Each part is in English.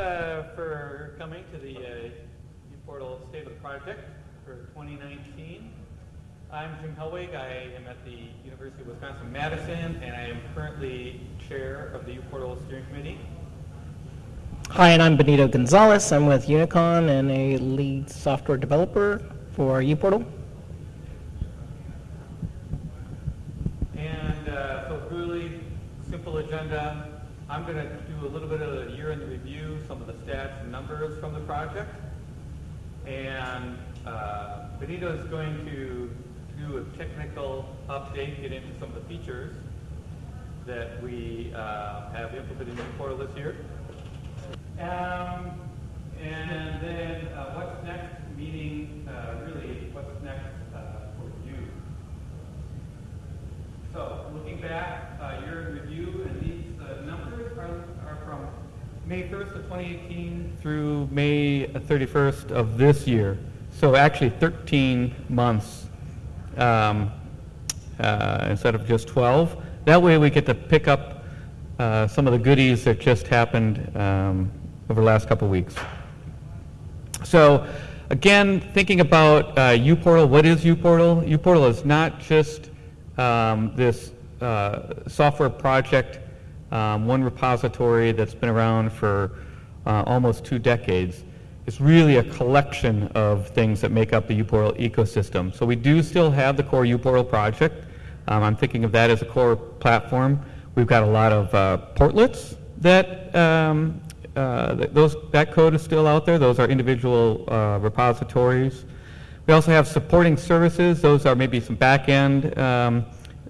uh, for coming to the uh, uPortal State of the Project for 2019. I'm Jim Helwig. I am at the University of Wisconsin-Madison, and I am currently chair of the uPortal Steering Committee. Hi, and I'm Benito Gonzalez. I'm with Unicon and a lead software developer for uPortal. And uh, so really simple agenda. I'm going to do a little bit of a year in the review, some of the stats and numbers from the project. And uh, Benito is going to do a technical update, get into some of the features that we uh, have implemented in the portal this year. Um, and then uh, what's next, meaning uh, really what's next uh, for you. So, looking back, uh, year review, and these uh, numbers are, are from May 1st of 2018 through May 31st of this year. So actually 13 months um, uh, instead of just 12. That way we get to pick up uh, some of the goodies that just happened um, over the last couple weeks. So again, thinking about uh, uPortal, what is uPortal? uPortal is not just um, this uh, software project, um, one repository that's been around for uh, almost two decades. It's really a collection of things that make up the uPortal ecosystem. So we do still have the core uPortal project. Um, I'm thinking of that as a core platform. We've got a lot of uh, portlets that um, uh, th those, that code is still out there. Those are individual uh, repositories. We also have supporting services. Those are maybe some back-end um,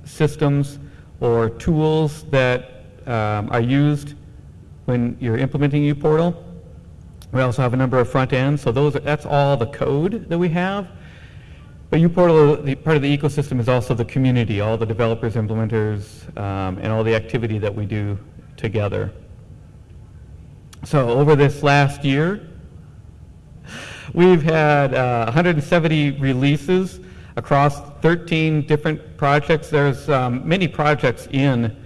systems or tools that um, are used when you're implementing uPortal. We also have a number of front ends. So those are, that's all the code that we have. But uPortal, the, part of the ecosystem is also the community, all the developers, implementers, um, and all the activity that we do together. So over this last year, we've had uh, 170 releases across 13 different projects. There's um, many projects in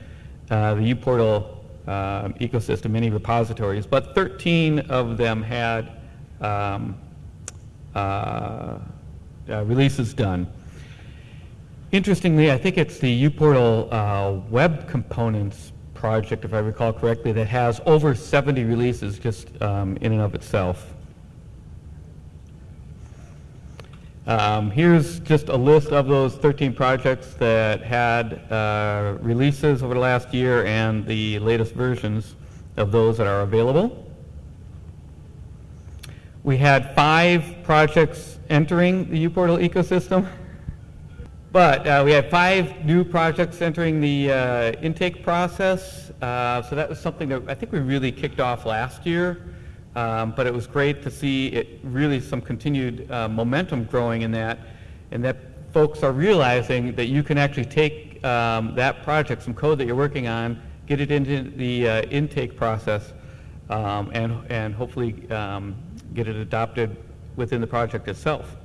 uh, the uPortal uh, ecosystem, many repositories, but 13 of them had um, uh, uh, releases done. Interestingly, I think it's the uPortal uh, web components project, if I recall correctly, that has over 70 releases just um, in and of itself. Um, here's just a list of those 13 projects that had uh, releases over the last year and the latest versions of those that are available. We had five projects entering the uPortal ecosystem, but uh, we had five new projects entering the uh, intake process. Uh, so that was something that I think we really kicked off last year. Um, but it was great to see it really some continued uh, momentum growing in that, and that folks are realizing that you can actually take um, that project, some code that you're working on, get it into the uh, intake process, um, and, and hopefully um, get it adopted within the project itself.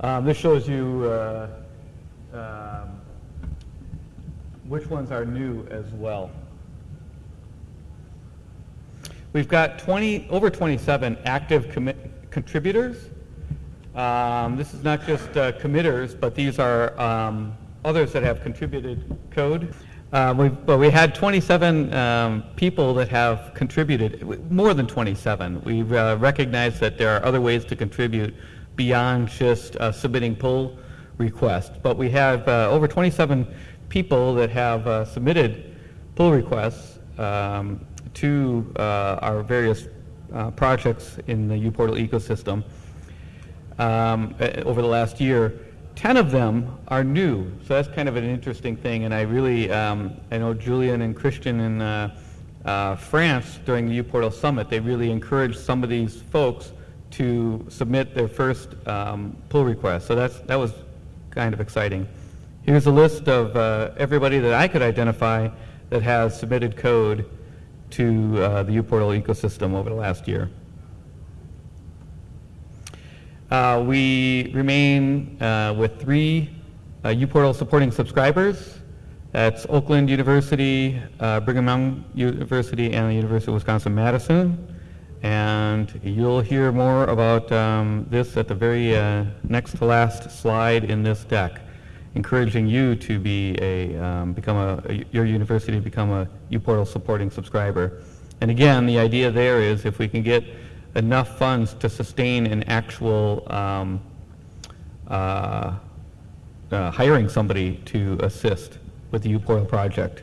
Um, this shows you uh, um, which ones are new as well. We've got 20, over 27 active contributors. Um, this is not just uh, committers, but these are um, others that have contributed code. Uh, but we had 27 um, people that have contributed, more than 27. We've uh, recognized that there are other ways to contribute beyond just uh, submitting pull requests. But we have uh, over 27 people that have uh, submitted pull requests um, to uh, our various uh, projects in the uPortal ecosystem um, over the last year. 10 of them are new, so that's kind of an interesting thing, and I really, um, I know Julian and Christian in uh, uh, France during the uPortal Summit, they really encouraged some of these folks to submit their first um, pull request, so that's, that was kind of exciting. Here's a list of uh, everybody that I could identify that has submitted code to uh, the uPortal ecosystem over the last year. Uh, we remain uh, with three uh, uPortal supporting subscribers. That's Oakland University, uh, Brigham Young University, and the University of Wisconsin-Madison. And you'll hear more about um, this at the very uh, next to last slide in this deck, encouraging you to be a, um, become a, your university to become a uPortal supporting subscriber. And again, the idea there is if we can get enough funds to sustain an actual um, uh, uh, hiring somebody to assist with the uPortal project.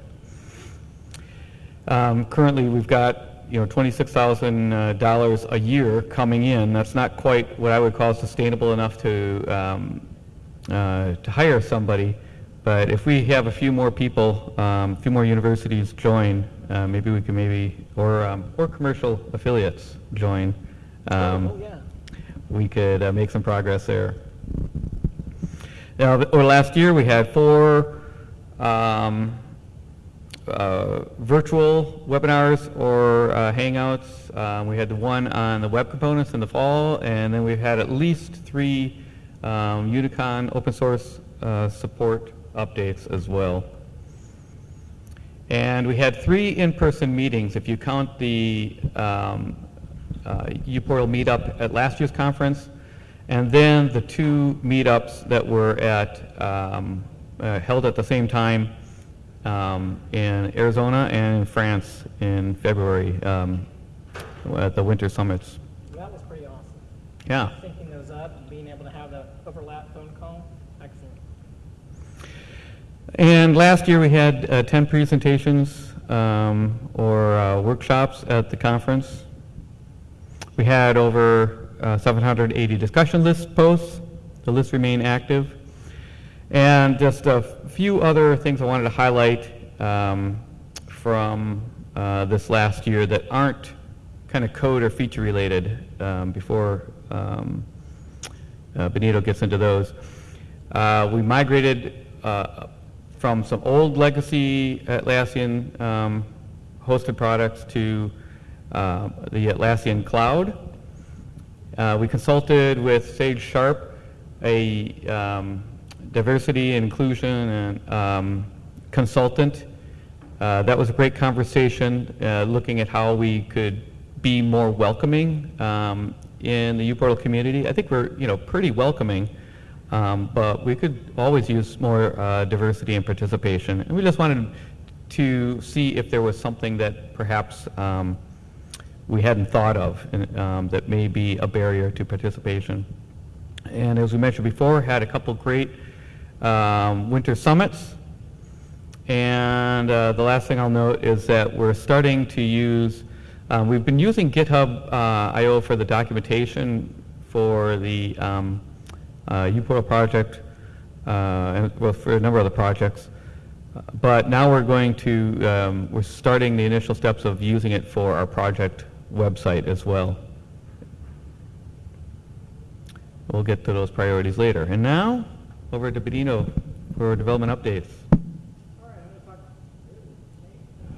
Um, Currently, we've got, you know, $26,000 a year coming in. That's not quite what I would call sustainable enough to, um, uh, to hire somebody. But if we have a few more people, um, a few more universities join, uh, maybe we can maybe, or, um, or commercial affiliates join, um, Oh, yeah. we could uh, make some progress there. Now, over last year, we had four um, uh, virtual webinars or uh, hangouts. Um, We had the one on the web components in the fall, and then we've had at least three um, Unicon open source uh, support updates as well. And we had three in-person meetings, if you count the um, uh, uPortal meetup at last year's conference, and then the two meetups that were at, um, uh, held at the same time um, in Arizona and in France in February um, at the winter summits. That was pretty awesome. Yeah. Syncing those up, and being able to have the overlap phone call, excellent. And last year, we had uh, 10 presentations um, or uh, workshops at the conference. We had over uh, 780 discussion list posts. The lists remain active. And just a few other things I wanted to highlight um, from uh, this last year that aren't kind of code or feature related um, before um, uh, Benito gets into those. Uh, we migrated from some old legacy Atlassian um, hosted products to uh, the Atlassian cloud. Uh, we consulted with Sage Sharp, a um, diversity inclusion and um, consultant. Uh, that was a great conversation, uh, looking at how we could be more welcoming um, in the uPortal community. I think we're, you know, pretty welcoming, um, but we could always use more uh, diversity and participation. And we just wanted to see if there was something that perhaps um, we hadn't thought of and, um, that may be a barrier to participation. And as we mentioned before, had a couple great um, winter summits. And uh, the last thing I'll note is that we're starting to use, um, we've been using GitHub uh, IO for the documentation for the uh, uPortal project, uh, and well, for a number of the projects. But now we're going to, um, we're starting the initial steps of using it for our project website as well. We'll get to those priorities later. And now, over to Benito for development updates.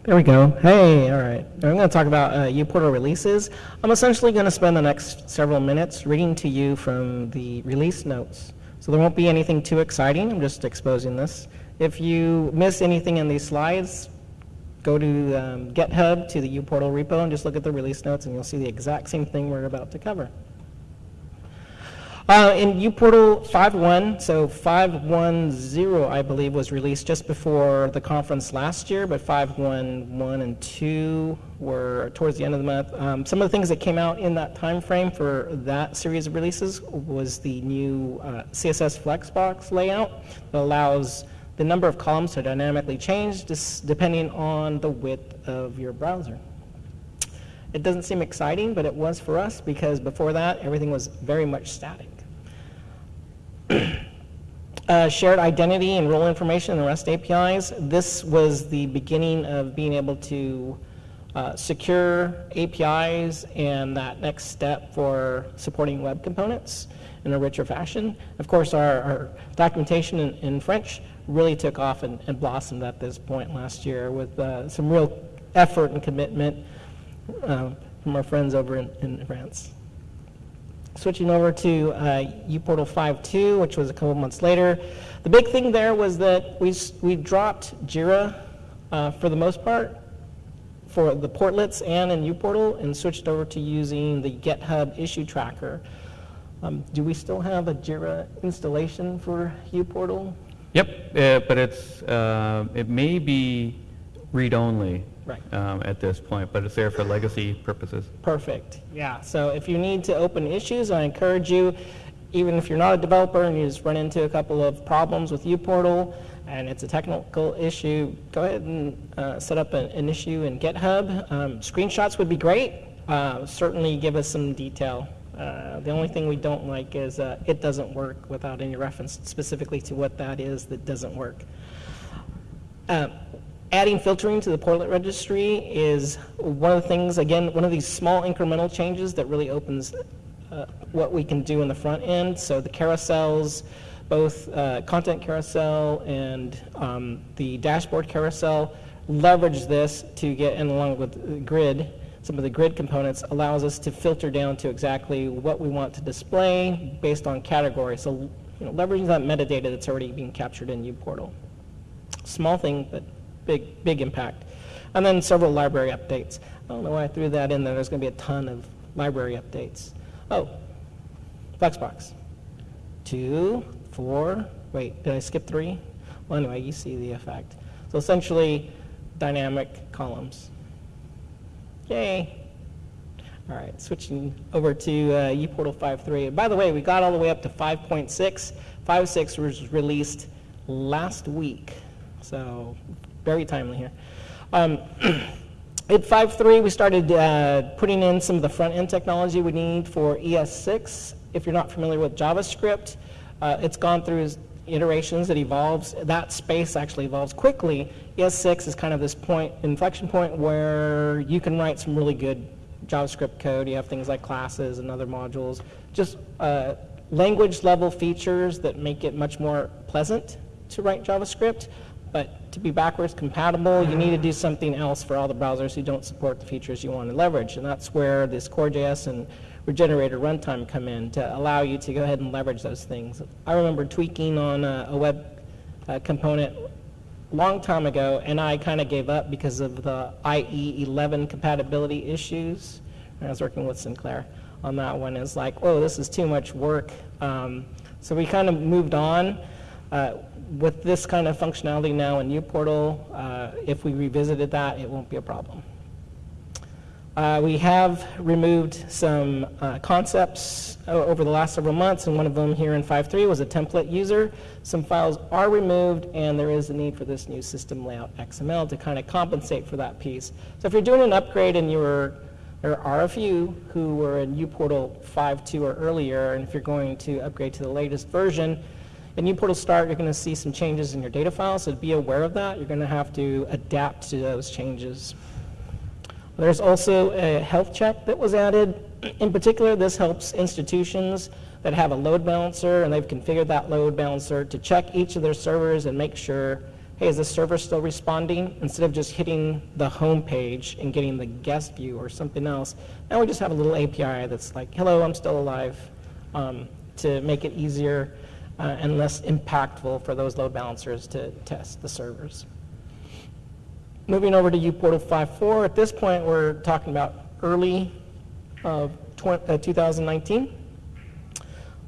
There we go. Hey, all right. I'm going to talk about uh, uPortal releases. I'm essentially going to spend the next several minutes reading to you from the release notes. So there won't be anything too exciting. I'm just exposing this. If you miss anything in these slides, go to um, GitHub to the uPortal repo and just look at the release notes, and you'll see the exact same thing we're about to cover. Uh, in uPortal 5.1, so 5.1.0, I believe, was released just before the conference last year, but 5.1.1 and 2 were towards the end of the month. Um, some of the things that came out in that time frame for that series of releases was the new uh, CSS Flexbox layout that allows the number of columns to dynamically change depending on the width of your browser. It doesn't seem exciting, but it was for us because before that, everything was very much static. Uh, shared identity and role information in REST APIs. This was the beginning of being able to uh, secure APIs and that next step for supporting web components in a richer fashion. Of course, our, our documentation in, in French really took off and, and blossomed at this point last year with uh, some real effort and commitment uh, from our friends over in, in France. Switching over to uh, uPortal 5.2, which was a couple months later. The big thing there was that we, we dropped JIRA uh, for the most part for the portlets and in uPortal and switched over to using the GitHub issue tracker. Um, Do we still have a Jira installation for uPortal? Yep, uh, but it's, uh, it may be read-only Right. um, at this point, but it's there for legacy purposes. Perfect, yeah. So if you need to open issues, I encourage you, even if you're not a developer and you just run into a couple of problems with uPortal and it's a technical issue, go ahead and uh, set up an, an issue in GitHub. Um, screenshots would be great. Uh, certainly give us some detail. Uh, the only thing we don't like is uh, it doesn't work without any reference specifically to what that is that doesn't work. Adding filtering to the portlet registry is one of the things, again, one of these small incremental changes that really opens uh, what we can do in the front end. So the carousels, both uh, content carousel and um, the dashboard carousel, leverage this to get, in along with the grid, some of the grid components, allows us to filter down to exactly what we want to display based on category. So, you know, leveraging that metadata that's already being captured in uPortal small thing, but big, big impact. And then several library updates. I don't know why I threw that in there. There's going to be a ton of library updates. Oh, Flexbox. Two, four, wait, did I skip three? Well, anyway, you see the effect. So essentially, dynamic columns. Yay. All right, switching over to uh, uPortal 5.3. By the way, we got all the way up to 5.6. 5.6 was released last week, so very timely here. Um, at 5.3, we started uh, putting in some of the front-end technology we need for ES6. If you're not familiar with JavaScript, uh, it's gone through iterations, it evolves. That space actually evolves quickly. ES6 is kind of this point, inflection point where you can write some really good JavaScript code. You have things like classes and other modules. Just uh, language level features that make it much more pleasant to write JavaScript. But to be backwards compatible, you need to do something else for all the browsers who don't support the features you want to leverage. And that's where this Core.js and Regenerator runtime come in to allow you to go ahead and leverage those things. I remember tweaking on a, a web uh, component long time ago, and I kind of gave up because of the IE11 compatibility issues. I was working with Sinclair on that one. It's like, oh, this is too much work. Um, so we kind of moved on. Uh, with this kind of functionality now in uPortal, uh, if we revisited that, it won't be a problem. Uh, we have removed some uh, concepts over the last several months, and one of them here in 5.3 was a template user. Some files are removed, and there is a need for this new system layout XML to kind of compensate for that piece. So if you're doing an upgrade and you were, there are a few who were in uPortal 5.2 or earlier, and if you're going to upgrade to the latest version, in uPortal Start, you're going to see some changes in your data files, so be aware of that. You're going to have to adapt to those changes. There's also a health check that was added. In particular, this helps institutions that have a load balancer and they've configured that load balancer to check each of their servers and make sure, hey, is this server still responding? Instead of just hitting the home page and getting the guest view or something else. Now we just have a little API that's like, hello, I'm still alive, um, to make it easier uh, and less impactful for those load balancers to test the servers. Moving over to uPortal 5.4, at this point, we're talking about early of uh, 2019.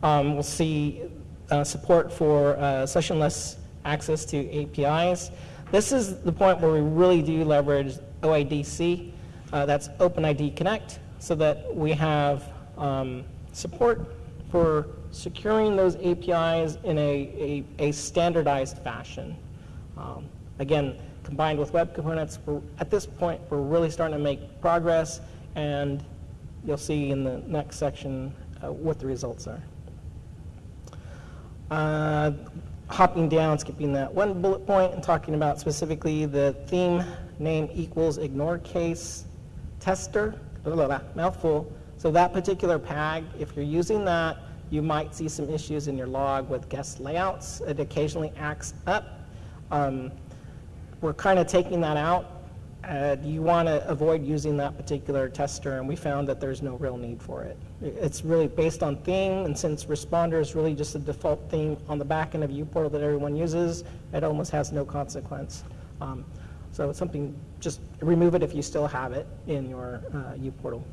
Um, We'll see uh, support for uh, sessionless access to APIs. This is the point where we really do leverage OIDC, uh, that's OpenID Connect, so that we have um, support for securing those APIs in a, a, a standardized fashion. Um, Again, combined with web components, at this point, we're really starting to make progress, and you'll see in the next section uh, what the results are. Uh, Hopping down, skipping that one bullet point, and talking about specifically the theme name equals ignore case tester, blah, blah, blah, mouthful. So that particular PAG, if you're using that, you might see some issues in your log with guest layouts. It occasionally acts up. Um, we're kind of taking that out. Uh, you want to avoid using that particular tester, and we found that there's no real need for it. It's really based on theme, and since Respondr is really just a default theme on the back end of uPortal that everyone uses, it almost has no consequence. Um, So it's something, just remove it if you still have it in your uh, uPortal.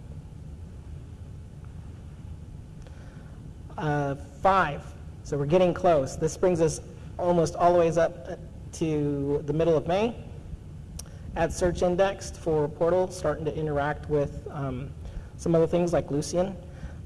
Uh, Five, so we're getting close. This brings us almost all the ways up uh, to the middle of May. At search indexed for portal, starting to interact with um, some other things like Lucene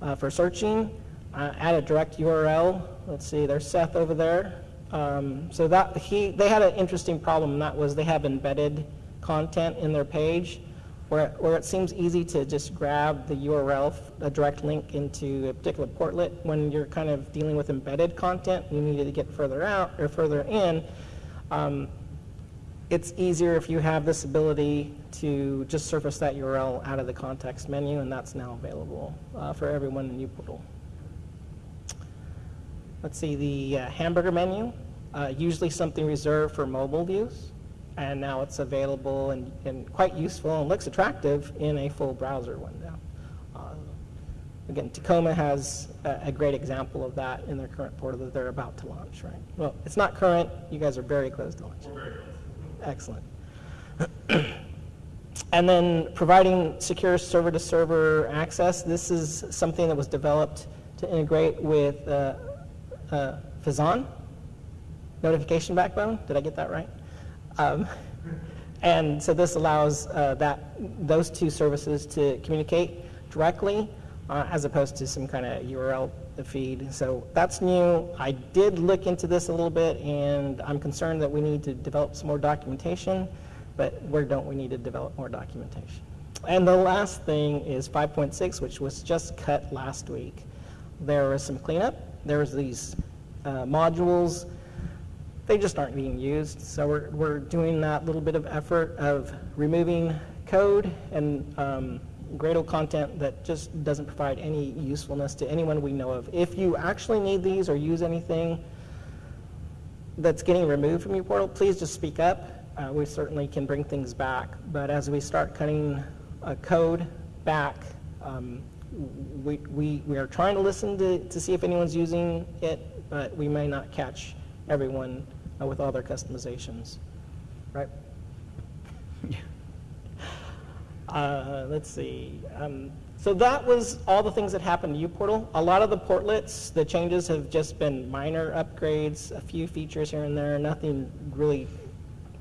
uh, for searching. Uh, Add a direct URL. Let's see, there's Seth over there. Um, So that, he, they had an interesting problem, that was they have embedded content in their page where, where it seems easy to just grab the URL, a direct link into a particular portlet. When you're kind of dealing with embedded content, you need to get further out or further in. Um, it's easier if you have this ability to just surface that URL out of the context menu, and that's now available uh, for everyone in uPortal. Let's see, the uh, hamburger menu, uh, usually something reserved for mobile use, and now it's available and, and quite useful and looks attractive in a full browser window. Uh, Again, Tacoma has a, a great example of that in their current portal that they're about to launch, right? Well, it's not current, you guys are very close to launch. Excellent. And then providing secure server-to-server access. This is something that was developed to integrate with uh, uh, Fazan, notification backbone. Did I get that right? Um, And so this allows uh, that, those two services to communicate directly uh, as opposed to some kind of URL feed. So that's new. I did look into this a little bit, and I'm concerned that we need to develop some more documentation, but where don't we need to develop more documentation? And the last thing is 5.6, which was just cut last week. There was some cleanup. There was these uh, modules they just aren't being used. So we're, we're doing that little bit of effort of removing code and um, Gradle content that just doesn't provide any usefulness to anyone we know of. If you actually need these or use anything that's getting removed from your portal, please just speak up. Uh, we certainly can bring things back. But as we start cutting uh, code back, um, we, we, we are trying to listen to, to see if anyone's using it, but we may not catch everyone uh, with all their customizations, right? Uh, let's see. Um, so that was all the things that happened to uPortal. A lot of the portlets, the changes have just been minor upgrades, a few features here and there, nothing really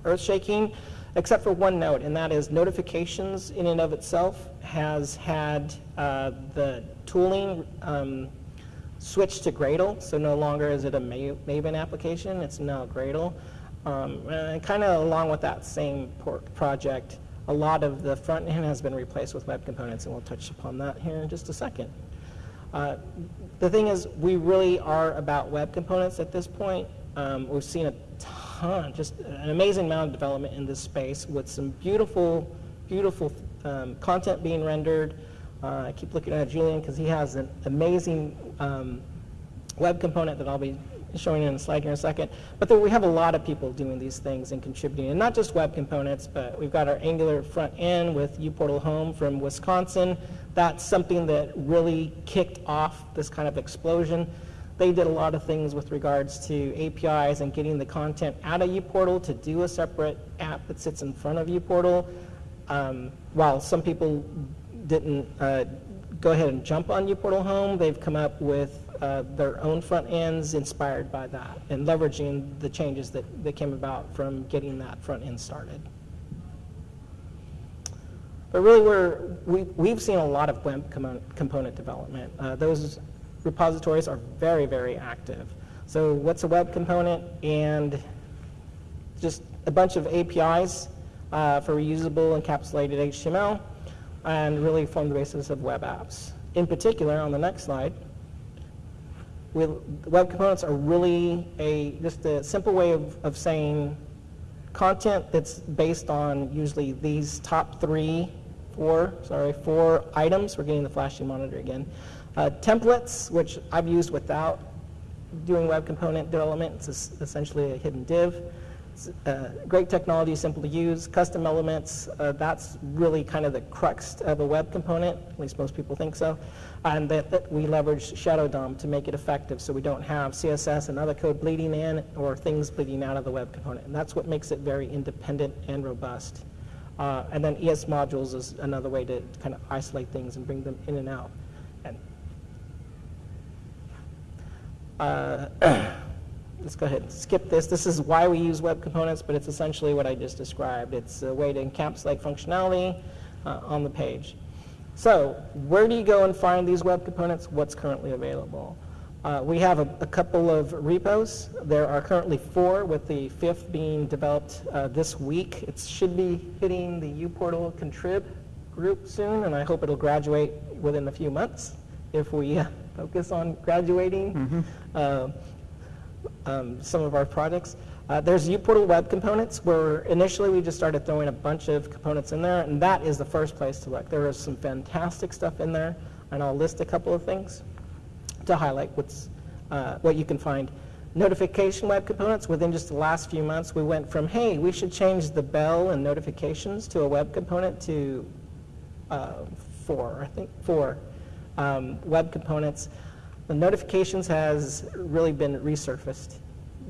earth-shaking, except for one note, and that is notifications in and of itself has had uh, the tooling um, switched to Gradle, so no longer is it a Maven application, it's now Gradle. Um, and kind of along with that same project, a lot of the front end has been replaced with web components, and we'll touch upon that here in just a second. Uh, the thing is, we really are about web components at this point. Um, we've seen a ton, just an amazing amount of development in this space with some beautiful, beautiful um, content being rendered. Uh, I keep looking at Julian because he has an amazing um, web component that I'll be showing in a slide here in a second. But there, we have a lot of people doing these things and contributing, and not just web components, but we've got our Angular front end with uPortal Home from Wisconsin. That's something that really kicked off this kind of explosion. They did a lot of things with regards to APIs and getting the content out of uPortal to do a separate app that sits in front of uPortal. Um, while some people didn't uh, go ahead and jump on uPortal Home, they've come up with uh, their own front ends inspired by that and leveraging the changes that, that came about from getting that front end started. But really, we're, we, we've seen a lot of web component, component development. Uh, those repositories are very, very active. So what's a web component? And just a bunch of APIs uh, for reusable encapsulated HTML and really form the basis of web apps. In particular, on the next slide, we, web components are really a, just a simple way of, of saying content that's based on usually these top three, four, sorry, four items. We're getting the flashing monitor again. Uh, templates, which I've used without doing web component development. It's essentially a hidden div. Uh, Great technology, simple to use, custom elements, uh, that's really kind of the crux of a web component, at least most people think so. And that, that we leverage Shadow DOM to make it effective so we don't have CSS and other code bleeding in or things bleeding out of the web component. And that's what makes it very independent and robust. Uh, and then ES modules is another way to kind of isolate things and bring them in and out. And uh, let's go ahead and skip this. This is why we use web components, but it's essentially what I just described. It's a way to encapsulate functionality uh, on the page. So where do you go and find these web components? What's currently available? Uh, we have a, a, couple of repos. There are currently four, with the fifth being developed uh, this week. It should be hitting the uPortal contrib group soon, and I hope it'll graduate within a few months if we uh, focus on graduating mm-hmm. Um, some of our projects. Uh, there's uPortal web components where initially we just started throwing a bunch of components in there, and that is the first place to look. There is some fantastic stuff in there, and I'll list a couple of things to highlight what's, uh, what you can find. Notification web components, within just the last few months, we went from, hey, we should change the bell and notifications to a web component to uh, four, I think, four um, web components. The notifications has really been resurfaced.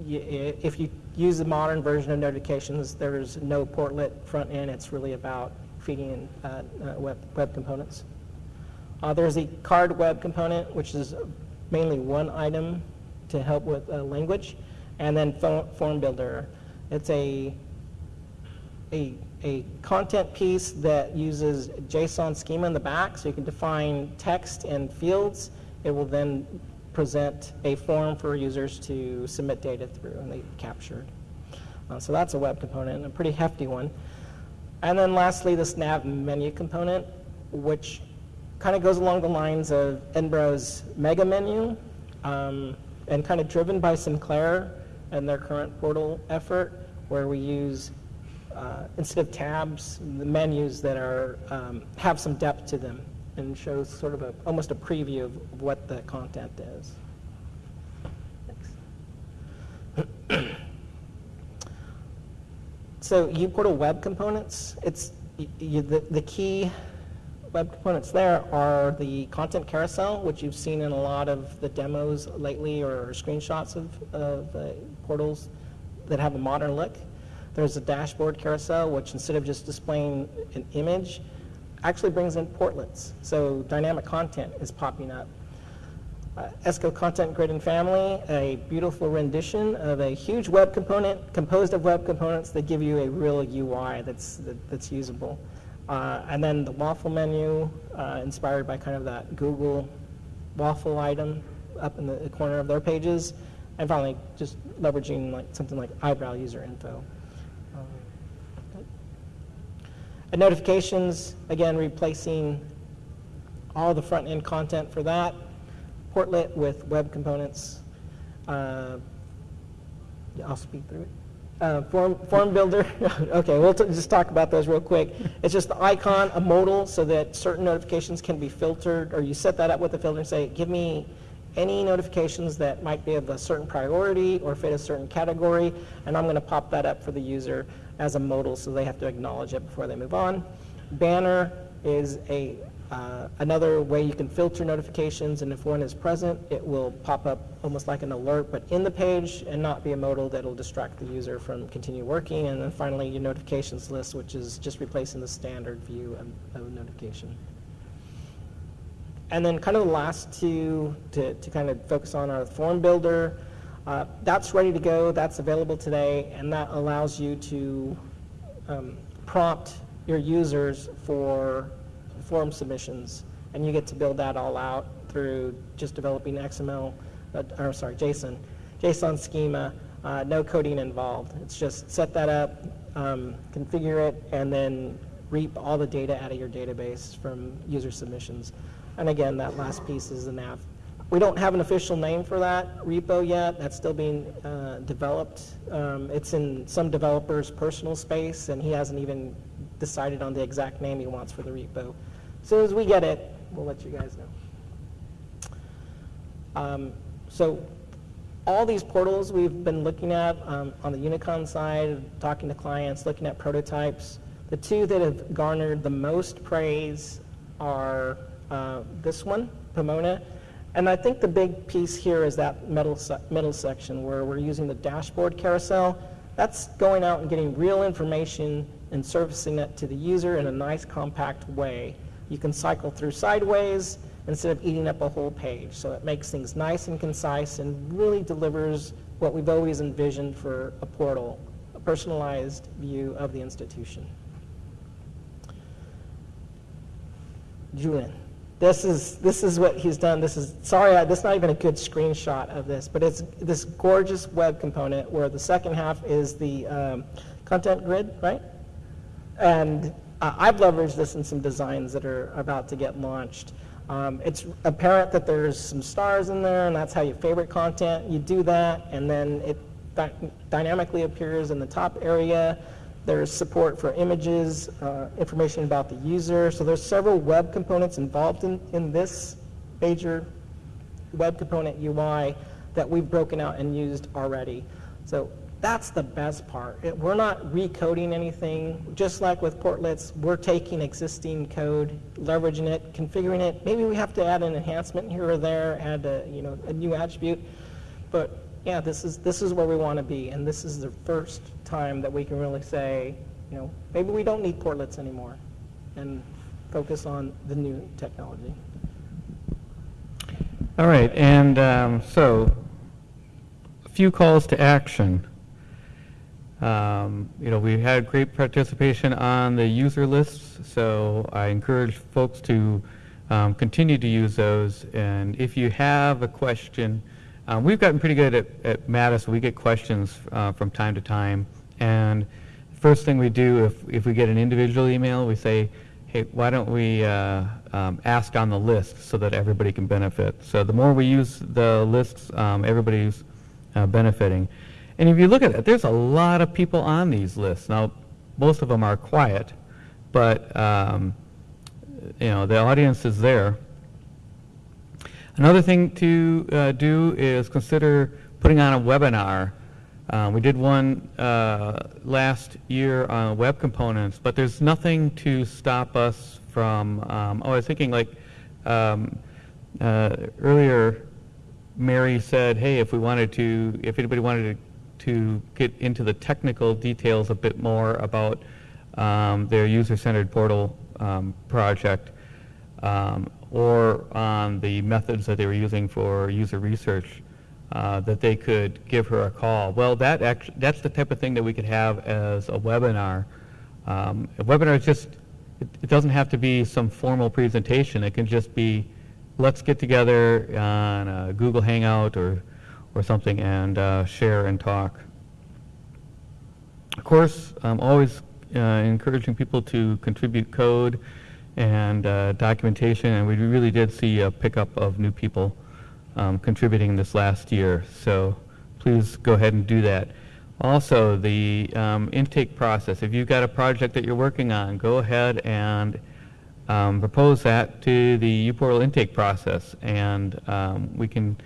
If you use the modern version of notifications, there's no portlet front end. It's really about feeding in uh, uh, web, web components. Uh, there's a card web component, which is mainly one item to help with uh, language, and then form builder. It's a, a, a content piece that uses JSON schema in the back, so you can define text and fields. It will then present a form for users to submit data through, and they captured. Uh, so that's a web component, a pretty hefty one. And then lastly, this nav menu component, which kind of goes along the lines of Edinburgh's mega menu um, and kind of driven by Sinclair and their current portal effort where we use, uh, instead of tabs, the menus that are, um, have some depth to them and shows sort of a, almost a preview of what the content is. So uPortal web components, it's you, the, the key web components there are the content carousel, which you've seen in a lot of the demos lately or screenshots of, of uh, portals that have a modern look. There's a dashboard carousel, which instead of just displaying an image, actually brings in portlets. So dynamic content is popping up. Uh, ESCO Content Grid and Family, a beautiful rendition of a huge web component composed of web components that give you a real UI that's, that, that's usable. Uh, and then the waffle menu, uh, inspired by kind of that Google waffle item up in the corner of their pages. And finally, just leveraging like something like eyebrow user info. Um, and notifications, again, replacing all the front end content for that. Portlet with web components. Uh, I'll speed through it. Uh, form, form builder, okay, we'll just talk about those real quick. It's just the icon, a modal, so that certain notifications can be filtered, or you set that up with the filter and say, give me any notifications that might be of a certain priority or fit a certain category, and I'm going to pop that up for the user as a modal, so they have to acknowledge it before they move on. Banner is a uh, another way you can filter notifications, and if one is present, it will pop up almost like an alert, but in the page and not be a modal that will distract the user from continue working. And then finally, your notifications list, which is just replacing the standard view of, of notification. And then kind of the last two to, to kind of focus on are form builder. Uh, that's ready to go. That's available today, and that allows you to um, prompt your users for form submissions, and you get to build that all out through just developing XML, uh, or sorry, JSON, JSON schema, uh, no coding involved. It's just set that up, um, configure it, and then reap all the data out of your database from user submissions. And again, that last piece is the nav. We don't have an official name for that repo yet. That's still being uh, developed. Um, it's in some developer's personal space, and he hasn't even decided on the exact name he wants for the repo. As soon as we get it, we'll let you guys know. Um, so all these portals we've been looking at um, on the Unicon side, talking to clients, looking at prototypes, the two that have garnered the most praise are uh, this one, Pomona, and I think the big piece here is that middle, se- middle section where we're using the dashboard carousel. That's going out and getting real information and servicing it to the user in a nice compact way. You can cycle through sideways instead of eating up a whole page. So it makes things nice and concise and really delivers what we've always envisioned for a portal, a personalized view of the institution. Julian, this is, this is what he's done. This is, sorry, I- this is not even a good screenshot of this, but it's this gorgeous web component where the second half is the um, content grid, right? And uh, I've leveraged this in some designs that are about to get launched. Um, It's apparent that there's some stars in there, and that's how you favorite content. You do that, and then it dy- dynamically appears in the top area. There's support for images, uh, information about the user. So there's several web components involved in, in this major web component UI that we've broken out and used already. So that's the best part. It, we're not recoding anything. Just like with portlets, we're taking existing code, leveraging it, configuring it. Maybe we have to add an enhancement here or there, add a, you know, a new attribute. But yeah, this is, this is where we want to be. And this is the first time that we can really say, you know, maybe we don't need portlets anymore and focus on the new technology. All right, and um, so, a few calls to action. Um, You know, we had great participation on the user lists, so I encourage folks to um, continue to use those. And if you have a question, um, we've gotten pretty good at at Madison, we get questions uh, from time to time. And first thing we do, if if we get an individual email, we say, hey, why don't we uh, um, ask on the list so that everybody can benefit? So the more we use the lists, um, everybody's uh, benefiting. And if you look at it, there's a lot of people on these lists. Now, most of them are quiet, but um, you know the audience is there. Another thing to uh, do is consider putting on a webinar. Uh, we did one uh, last year on web components, but there's nothing to stop us from. Um, oh, I was thinking like um, uh, earlier, Mary said, "Hey, if we wanted to, if anybody wanted to, to get into the technical details a bit more about um, their user-centered portal um, project." um, or on the methods that they were using for user research, uh, that they could give her a call. Well, that act- that's the type of thing that we could have as a webinar. Um, a webinar is just, it, it doesn't have to be some formal presentation. It can just be, let's get together on a Google Hangout or, or something and uh, share and talk. Of course, I'm always uh, encouraging people to contribute code and uh, documentation, and we really did see a pickup of new people um, contributing this last year. So please go ahead and do that. Also, the um, intake process. If you've got a project that you're working on, go ahead and um, propose that to the uPortal intake process, and um, we can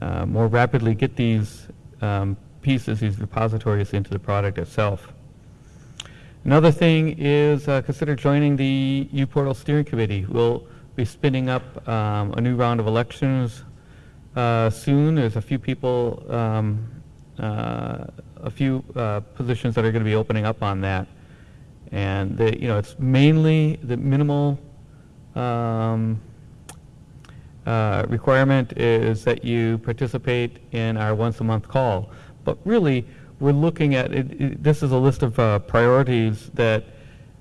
uh, more rapidly get these um, pieces, these repositories, into the product itself. Another thing is uh, consider joining the uPortal Steering Committee. We'll be spinning up um, a new round of elections uh, soon. There's a few people, um, uh, a few uh, positions that are going to be opening up on that. And the, you know, it's mainly the minimal um, uh, requirement is that you participate in our once a month call. But really, we're looking at it, it- this is a list of uh, priorities that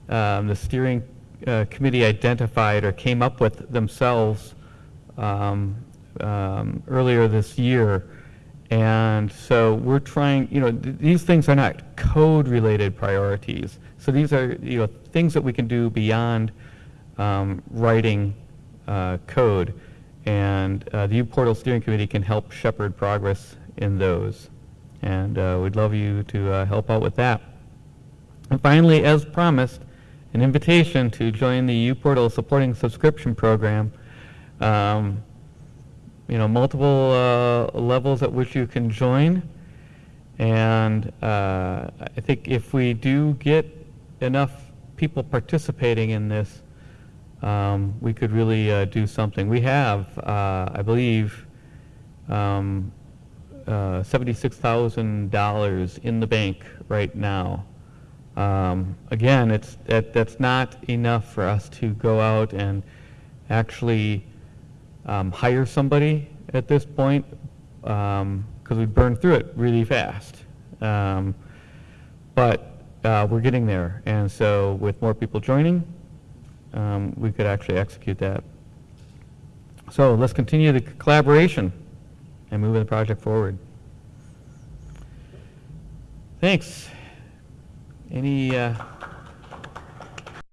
um, the steering uh, committee identified or came up with themselves um, um, earlier this year. And so we're trying, you know, th- these things are not code-related priorities. So these are, you know, things that we can do beyond um, writing uh, code. And uh, the uPortal Steering Committee can help shepherd progress in those. And uh, we'd love you to uh, help out with that. And finally, as promised, an invitation to join the uPortal Supporting Subscription Program. Um, you know, multiple uh, levels at which you can join. And uh, I think if we do get enough people participating in this, um, we could really uh, do something. We have, uh, I believe, um, uh, $76,000 in the bank right now. Um, Again, it's, that, that's not enough for us to go out and actually um, hire somebody at this point, because we burned through it really fast. Um, But uh, we're getting there, and so with more people joining, um, we could actually execute that. So let's continue the collaboration and moving the project forward. Thanks. Any uh,